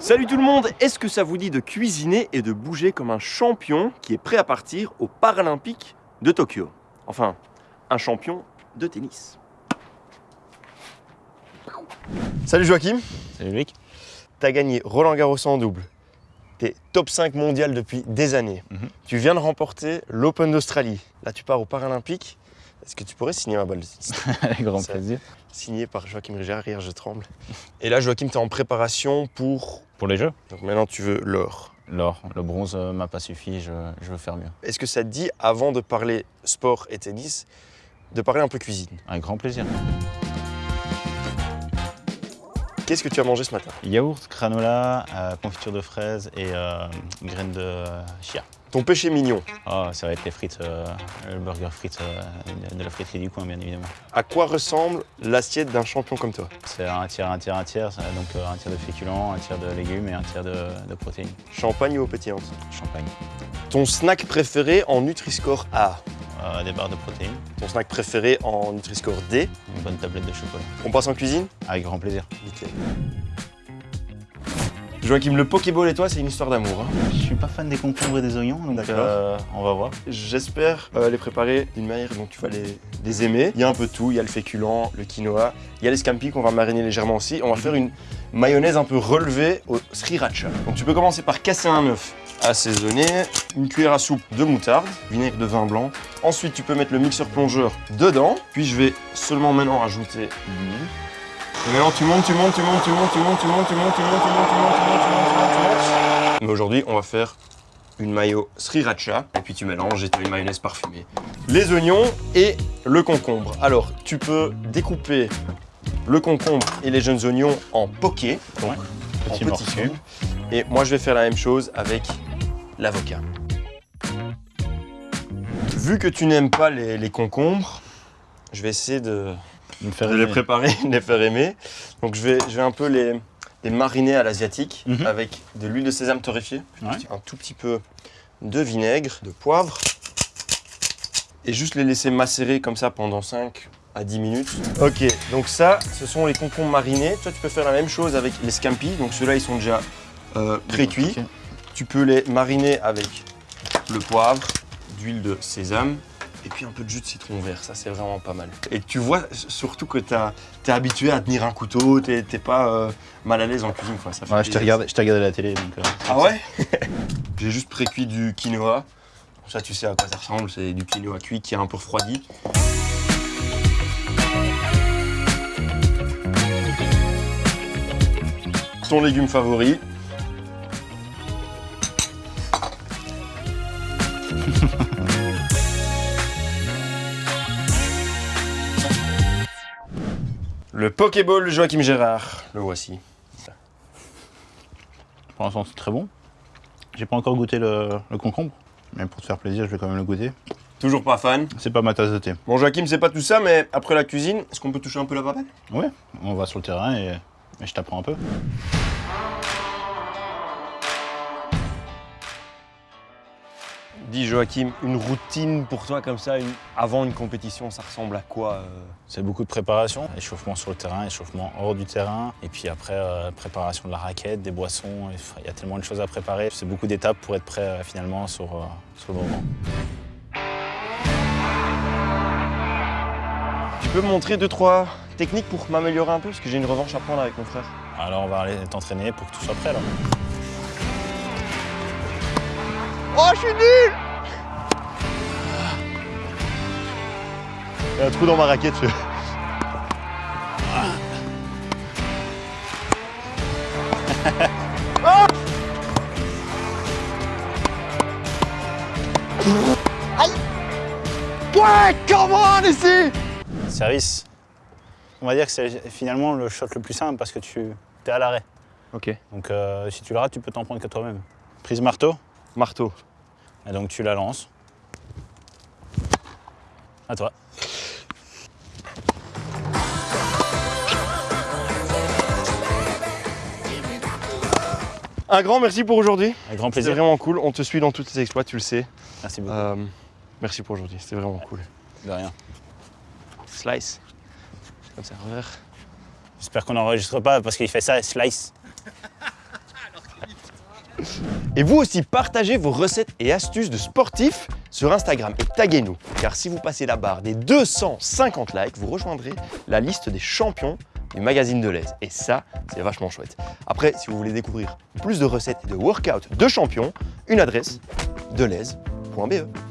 Salut tout le monde, est-ce que ça vous dit de cuisiner et de bouger comme un champion qui est prêt à partir aux Paralympiques de Tokyo? Enfin, un champion de tennis. Salut Joachim, Salut Luc. t'as gagné Roland Garros en double. T'es top 5 mondial depuis des années. Mhm. Tu viens de remporter l'Open d'Australie. Là, tu pars aux Paralympiques. Est-ce que tu pourrais signer ma balle de tennis Avec grand plaisir. Signé par Joachim Riger, hier je tremble. Et là, Joachim, t'es en préparation pour... Pour les jeux Donc maintenant, tu veux l'or. L'or, le bronze euh, m'a pas suffi, je, je veux faire mieux. Est-ce que ça te dit, avant de parler sport et tennis, de parler un peu cuisine Avec grand plaisir. Qu'est-ce que tu as mangé ce matin? Yaourt, granola, euh, confiture de fraises et euh, graines de chia. Ton péché mignon, Oh, ça va être les frites, euh, le burger frites euh, de la friterie du coin, bien évidemment. à quoi ressemble l'assiette d'un champion comme toi C'est un tiers, un tiers, un tiers, donc euh, un tiers de féculents, un tiers de légumes et un tiers de, de protéines. Champagne ou eau pétillante Champagne. Ton snack préféré en Nutri-Score A des barres de protéines, Ton snack préféré en Nutri-Score D une bonne tablette de chocolat. On passe en cuisine Avec grand plaisir. Nickel. Joachim, le Pokéball et toi, c'est une histoire d'amour. hein. Je suis pas fan des concombres et des oignons, donc D'accord. euh, on va voir. J'espère euh, les préparer d'une manière dont tu vas les, les aimer. Il y a un peu tout, il y a le féculent, le quinoa, il y a les scampi qu'on va mariner légèrement aussi. On va faire une mayonnaise un peu relevée au sriracha. Donc tu peux commencer par casser un œuf assaisonné, une cuillère à soupe de moutarde, vinaigre de vin blanc. Ensuite tu peux mettre le mixeur plongeur dedans. Puis je vais seulement maintenant ajouter l'huile. Et maintenant tu montes, tu montes, tu montes, tu montes, tu montes, tu montes, tu montes, tu montes, tu montes, tu montes, tu montes, tu montes, tu montes, tu montes. Mais aujourd'hui on va faire une mayo sriracha et puis tu mélanges et tu as une mayonnaise parfumée. Les oignons et le concombre. Alors, tu peux découper le concombre et les jeunes oignons en poké, donc en Petit petits cubes. Et moi, je vais faire la même chose avec l'avocat. Vu que tu n'aimes pas les, les concombres, je vais essayer de, Me faire de les préparer, de les faire aimer. Donc, je vais, je vais un peu les, les mariner à l'asiatique Mhm. avec de l'huile de sésame torréfiée, Ouais. un tout petit peu de vinaigre, de poivre, et juste les laisser macérer comme ça pendant 5 à 10 minutes. Ok, donc ça, ce sont les concombres marinés. Toi, tu peux faire la même chose avec les scampi. Donc ceux-là, ils sont déjà euh, pré-cuits. Ok. Tu peux les mariner avec le poivre, d'huile de sésame et puis un peu de jus de citron vert. Ça, c'est vraiment pas mal. Et tu vois surtout que tu es habitué à tenir un couteau, tu n'es pas euh, mal à l'aise en cuisine. quoi. Ça fait Ouais, je t'ai plaisir. regardé, je t'ai regardé la télé, donc. euh, Ah ouais? J'ai juste pré-cuit du quinoa. Ça, tu sais à quoi ça ressemble. C'est du quinoa cuit qui est un peu refroidi. Ton légume favori? Le Pokéball Joachim Gérard. Le voici. Pour l'instant, c'est très bon. J'ai pas encore goûté le, le concombre, mais pour te faire plaisir, je vais quand même le goûter. Toujours pas fan. C'est pas ma tasse de thé. Bon, Joachim, c'est pas tout ça, mais après la cuisine, est-ce qu'on peut toucher un peu la papelle Ouais, on va sur le terrain et, et je t'apprends un peu. Dis Joachim, une routine pour toi comme ça, une- avant une compétition, ça ressemble à quoi euh C'est beaucoup de préparation, échauffement sur le terrain, échauffement hors du terrain, et puis après euh, préparation de la raquette, des boissons, il y a tellement de choses à préparer. C'est beaucoup d'étapes pour être prêt euh, finalement sur, sur le moment. Tu peux me montrer deux, trois techniques pour m'améliorer un peu? Parce que j'ai une revanche à prendre avec mon frère. Alors on va aller t'entraîner pour que tu sois prêt alors. Oh, je suis nul Il y a un trou dans ma raquette. Je... Ah Aïe Ouais, come on ici Service, on va dire que c'est finalement le shot le plus simple parce que tu es à l'arrêt. Ok. Donc euh, si tu le rates, tu peux t'en prendre que toi-même. Prise marteau, Marteau. et donc tu la lances. À toi. Un grand merci pour aujourd'hui. Avec grand C'est plaisir. vraiment cool. On te suit dans tous tes exploits, tu le sais. Merci beaucoup. Euh, merci pour aujourd'hui. C'était vraiment cool. De rien. slice. Comme ça, revers. J'espère qu'on n'enregistre pas parce qu'il fait ça, slice. Et vous aussi, partagez vos recettes et astuces de sportifs sur Instagram et taguez-nous. Car si vous passez la barre des 250 likes, vous rejoindrez la liste des champions du magazine de l'aise. Et ça, c'est vachement chouette. Après, si vous voulez découvrir plus de recettes et de workouts de champions, une adresse, delaise.be.